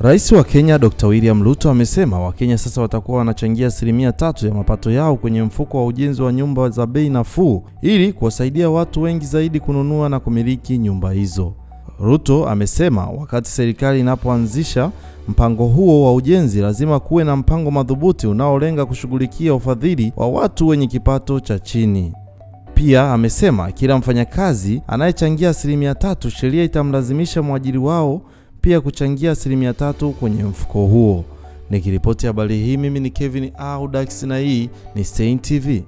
Rais wa Kenya Dr. William Ruto amesema Wakenya sasa watakuwa wanachangia asilimia tatu ya mapato yao kwenye mfuko wa ujenzi wa nyumba za bei nafuu ili kuwasaidia watu wengi zaidi kununua na kumiliki nyumba hizo. Ruto amesema wakati serikali inapoanzisha mpango huo wa ujenzi lazima kuwe na mpango madhubuti unaolenga kushughulikia ufadhili wa watu wenye kipato cha chini. Pia amesema kila mfanyakazi anayechangia asilimia tatu, sheria itamlazimisha mwajiri wao pia kuchangia asilimia tatu kwenye mfuko huo. Nikiripoti habari hii, mimi ni Kevin Audax na hii ni Stein TV.